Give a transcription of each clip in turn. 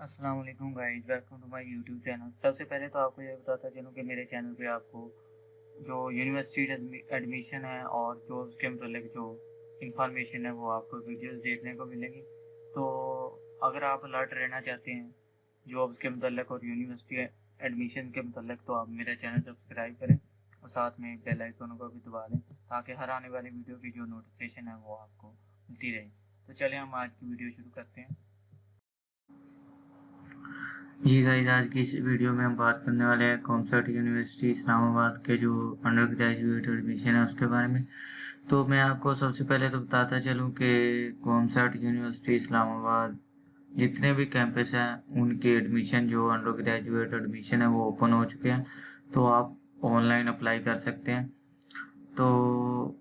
अस्सलाम वालेकुम guys, welcome to my YouTube channel. सबसे पहले तो आपको ये बताता चलूँ कि मेरे चैनल पे आपको जो यूनिवर्सिटी एडमिशन है और जो उसके मतलब जो इंफॉर्मेशन है वो आपको वीडियोस देखने को मिलेंगी। तो अगर आप अलर्ट रहना चाहते हैं जॉब्स के मतलब और यूनिवर्सिटी एडमिशन के मतलब तो आप मेरा चैनल सब्सक्राइब करें और साथ में बेल आइकन को भी दबा लें, ताकि हर आने वाली वीडियो की जो नोटिफिकेशन है वो आपको मिलती रहे। तो चलिए हम आज की वीडियो शुरू करते हैं। जी गाइस आज की इस वीडियो में हम बात करने वाले हैं कॉमसर्ट यूनिवर्सिटी इस्लामाबाद के जो अंडर ग्रेजुएट एडमिशन है उसके बारे में। तो मैं आपको सबसे पहले तो बताता चलूँ कि कॉमसर्ट यूनिवर्सिटी इस्लामाबाद जितने भी कैंपस हैं, उनके एडमिशन जो अंडर ग्रेजुएट एडमिशन है, वो ओपन हो चुके हैं। तो आप ऑनलाइन अप्लाई कर सकते हैं। तो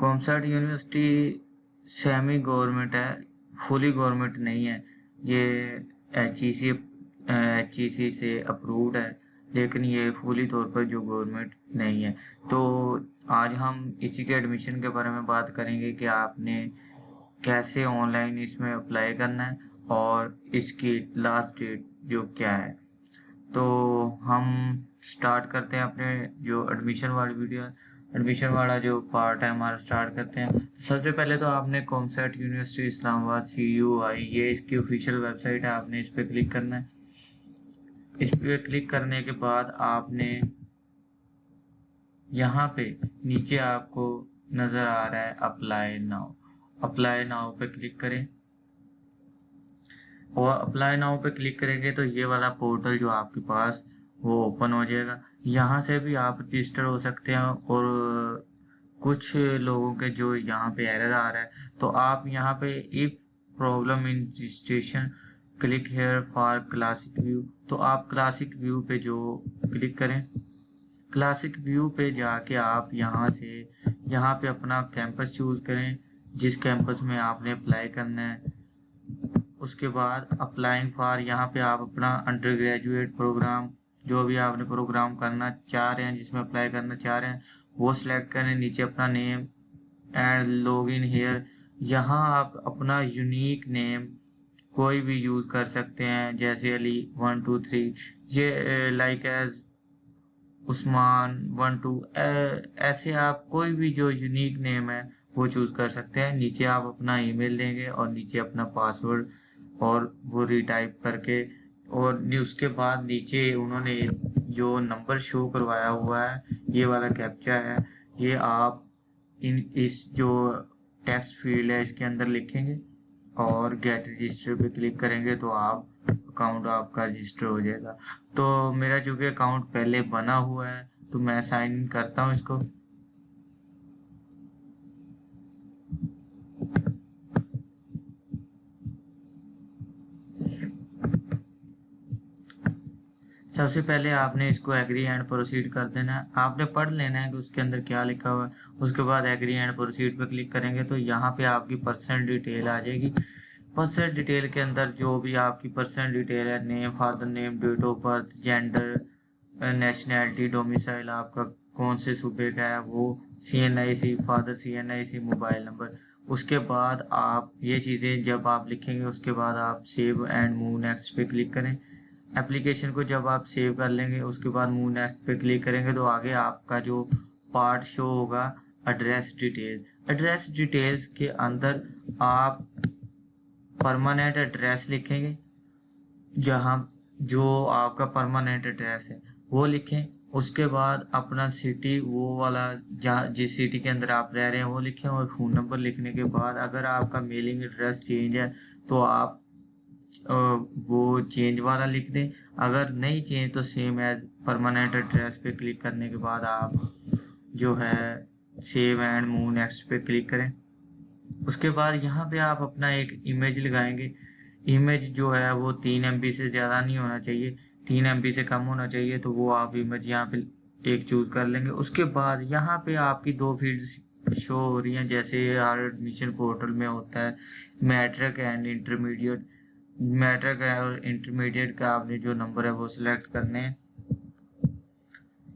कॉमसर्ट यूनिवर्सिटी सेमी गवर्नमेंट है फुली गवर्नमेंट नहीं है। ये एच ई सी एच से अप्रूव्ड है, लेकिन ये फुली तौर पर जो गवर्नमेंट नहीं है। तो आज हम इसी के एडमिशन के बारे में बात करेंगे कि आपने कैसे ऑनलाइन इसमें अप्लाई करना है और इसकी लास्ट डेट जो क्या है। तो हम स्टार्ट करते हैं अपने जो एडमिशन वाली वीडियो एडमिशन वाला जो पार्ट है, हमारा स्टार्ट करते हैं। सबसे पहले तो आपने COMSATS university Islamabad C U I ये इसकी ऑफिशियल वेबसाइट है, आपने इस पर क्लिक करना है। इस पर क्लिक करने के बाद आपने यहाँ पे नीचे आपको नज़र आ रहा है अप्लाई नाउ अप्लाई नाउ पे क्लिक करें। और अप्लाई नाउ पे क्लिक करेंगे तो ये वाला पोर्टल जो आपके पास वो ओपन हो जाएगा। यहाँ से भी आप रजिस्टर हो सकते हैं और कुछ लोगों के जो यहाँ पे एरर आ रहा है तो आप यहाँ पे if problem in registration click here for classic view तो आप क्लासिक व्यू पे जो क्लिक करें। क्लासिक व्यू पे जाके आप यहाँ से, यहाँ पे अपना कैंपस चूज़ करें, जिस कैंपस में आपने अप्लाई करना है। उसके बाद अप्लाइंग फॉर यहाँ पे आप अपना अंडर ग्रेजुएट प्रोग्राम जो भी आपने प्रोग्राम करना चाह रहे हैं, जिसमें अप्लाई करना चाह रहे हैं, वो सिलेक्ट करें। नीचे अपना name and log in here यहाँ आप अपना यूनिक नेम कोई भी यूज़ कर सकते हैं, जैसे अली वन टू थ्री ये like as Usman one two ऐसे आप कोई भी जो यूनिक नेम है, वो चूज़ कर सकते हैं। नीचे आप अपना ईमेल देंगे और नीचे अपना पासवर्ड और वो रिटाइप करके और उसके बाद नीचे उन्होंने जो नंबर शो करवाया हुआ है, ये वाला कैप्चा है। ये आप इन, इस जो टेक्स्ट फ़ील्ड है, इसके अंदर लिखेंगे। और गेट रजिस्टर पे क्लिक करेंगे तो आप अकाउंट आपका रजिस्टर हो जाएगा। तो मेरा चूँकि अकाउंट पहले बना हुआ है तो मैं साइन इन करता हूँ इसको। सबसे पहले आपने इसको एग्री एंड प्रोसीड कर देना है। आपने पढ़ लेना है कि उसके अंदर क्या लिखा हुआ है। उसके बाद एग्री एंड प्रोसीड पे क्लिक करेंगे तो यहाँ पे आपकी पर्सनल डिटेल आ जाएगी। पर्सनल डिटेल के अंदर जो भी आपकी पर्सनल डिटेल है name father name date of birth gender nationality domicile आपका कौन से सूबे का है, वो C N I C father C N I C mobile number उसके बाद आप ये चीज़ें जब आप लिखेंगे, उसके बाद आप सेव एंड मूव नेक्स्ट पे क्लिक करें। एप्लीकेशन को जब आप सेव कर लेंगे, उसके बाद मूव नेक्स्ट पे क्लिक करेंगे तो आगे आपका जो पार्ट शो होगा एड्रेस डिटेल एड्रेस डिटेल्स के अंदर आप परमानेंट एड्रेस लिखेंगे, जहाँ जो आपका परमानेंट एड्रेस है, वो लिखें. उसके बाद अपना सिटी वो वाला जहाँ, जिस सिटी के अंदर आप रह रहे हैं, वो लिखें और फ़ोन नंबर लिखने के बाद अगर आपका मेलिंग एड्रेस चेंज है तो आप वो चेंज वाला लिख दें। अगर नहीं चेंज तो सेम एज परमानेंट एड्रेस पे क्लिक करने के बाद आप जो है सेव एंड मूव नेक्स्ट पे क्लिक करें। उसके बाद यहाँ पे आप अपना एक इमेज लगाएँगे। इमेज जो है, वो तीन एम से ज़्यादा नहीं होना चाहिए। तीन एम से कम होना चाहिए तो वो आप इमेज यहाँ पे एक चूज़ कर लेंगे। उसके बाद यहाँ पे आपकी दो फ़ील्ड शो हो रही हैं। जैसे हर एडमिशन पोर्टल में होता है मैट्रिक एंड इंटरमीडिएट मैट्रिक और इंटरमीडिएट का आपने जो नंबर है वो सिलेक्ट करने हैं।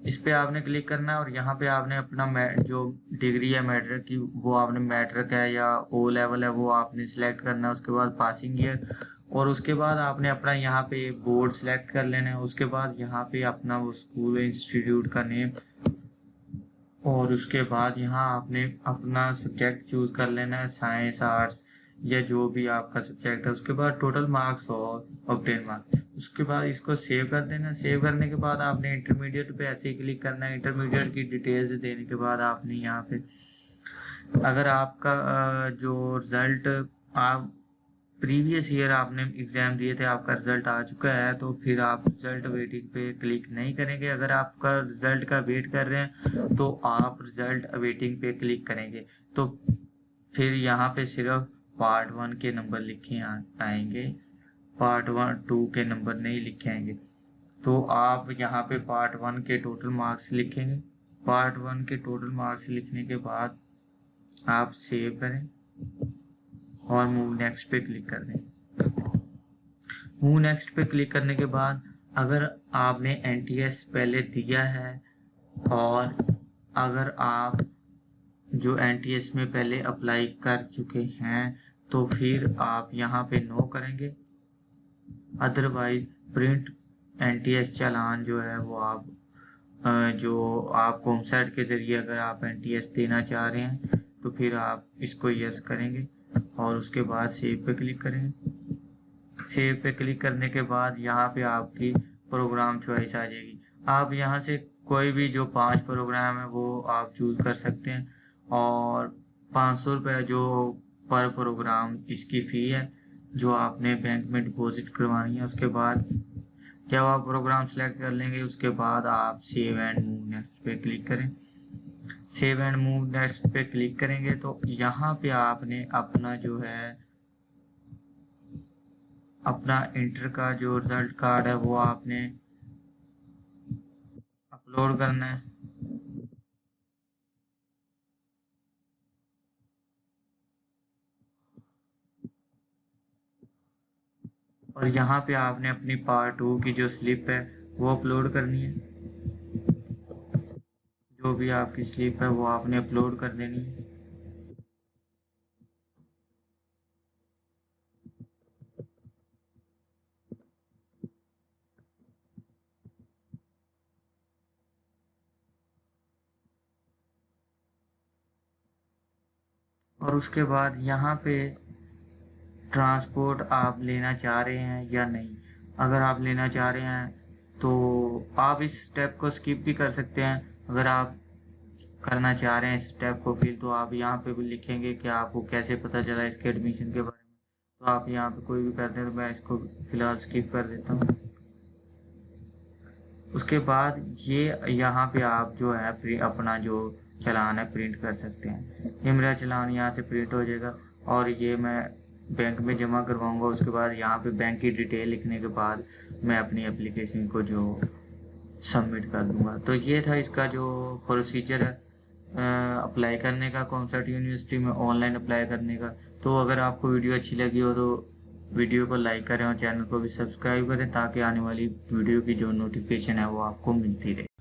इस पे आपने क्लिक करना है और यहाँ पे आपने अपना जो डिग्री है मैट्रिक की, वो आपने मैट्रिक है या ओ लेवल है वो आपने सिलेक्ट करना है, उसके बाद पासिंग ईयर और उसके बाद आपने अपना यहाँ पे बोर्ड सेलेक्ट कर लेना है, उसके बाद यहाँ पे अपना वो स्कूल इंस्टीट्यूट का नेम और उसके बाद यहाँ आपने अपना सब्जेक्ट चूज़ कर लेना है साइंस आर्ट्स या जो भी आपका सब्जेक्ट है, उसके बाद टोटल मार्क्स और ऑप्टेन मार्क्स उसके बाद इसको सेव कर देना। सेव करने के बाद आपने इंटरमीडिएट पे ऐसे ही क्लिक करना। है इंटरमीडिएट की डिटेल्स देने के बाद आपने यहाँ पे अगर आपका जो रिज़ल्ट आप प्रीवियस ईयर आपने एग्ज़ाम दिए थे, आपका रिज़ल्ट आ चुका है तो फिर आप रिज़ल्ट वेटिंग पे क्लिक नहीं करेंगे। अगर आपका रिज़ल्ट का वेट कर रहे हैं तो आप रिज़ल्ट वेटिंग पे क्लिक करेंगे। तो फिर यहाँ पे सिर्फ़ पार्ट वन के नंबर लिखे आएँगे। पार्ट वन, टू के नंबर नहीं लिखे आएँगे। तो आप यहाँ पे पार्ट वन के टोटल मार्क्स लिखेंगे। पार्ट वन के टोटल मार्क्स लिखने के बाद आप सेव करें और मूव नेक्स्ट पे क्लिक कर दें। मूव नेक्स्ट पे क्लिक करने के बाद अगर आपने एनटीएस पहले दिया है और अगर आप जो एन में पहले अप्लाई कर चुके हैं तो फिर आप यहाँ पे नो करेंगे। अदरवाइज़ प्रिंट एन चालान जो है, वो आप जो आप कोमसेट के ज़रिए अगर आप एन देना चाह रहे हैं तो फिर आप इसको यस करेंगे और उसके बाद सेव पे क्लिक करेंगे। सेव पे क्लिक करने के बाद यहाँ पे आपकी प्रोग्राम चॉइस आ जाएगी। आप यहाँ से कोई भी जो पाँच प्रोग्राम है, वो आप चूज़ कर सकते हैं। और पाँच सौ रुपये जो पर प्रोग्राम इसकी फ़ी है, जो आपने बैंक में डिपॉजिट करवानी है, उसके बाद जब आप प्रोग्राम सेलेक्ट कर लेंगे, उसके बाद आप सेव एंड मूव नेक्स्ट पे क्लिक करें। सेव एंड मूव नेक्स्ट पे क्लिक करेंगे तो यहाँ पे आपने अपना जो है, अपना इंटर का जो रिज़ल्ट कार्ड है, वो आपने अपलोड करना है। और यहाँ पे आपने अपनी पार्ट टू की जो स्लिप है, वो अपलोड करनी है। जो भी आपकी स्लिप है, वो आपने अपलोड कर देनी है। और उसके बाद यहाँ पे ट्रांसपोर्ट आप लेना चाह रहे हैं या नहीं? अगर आप लेना चाह रहे हैं तो आप इस स्टेप को स्किप भी कर सकते हैं। अगर आप करना चाह रहे हैं इस स्टेप को फिर तो आप यहाँ पे भी लिखेंगे कि आपको कैसे पता चला इसके एडमिशन के बारे में। तो आप यहाँ पे कोई भी करते हैं तो मैं इसको फ़िलहाल स्किप कर देता हूँ। उसके बाद ये यहाँ पे आप जो है अपना जो चलान है प्रिंट कर सकते हैं। ये मेरा चलान यहाँ से प्रिंट हो जाएगा। और ये मैं बैंक में जमा करवाऊँगा, उसके बाद यहाँ पे बैंक की डिटेल लिखने के बाद मैं अपनी एप्लीकेशन को जो सबमिट कर दूँगा। तो ये था इसका जो प्रोसीजर है। अप्लाई करने का कॉन्सर्ट यूनिवर्सिटी में ऑनलाइन अप्लाई करने का। तो अगर आपको वीडियो अच्छी लगी हो तो वीडियो को लाइक करें और चैनल को भी सब्सक्राइब करें ताकि आने वाली वीडियो की जो नोटिफिकेशन है वो आपको मिलती रहे।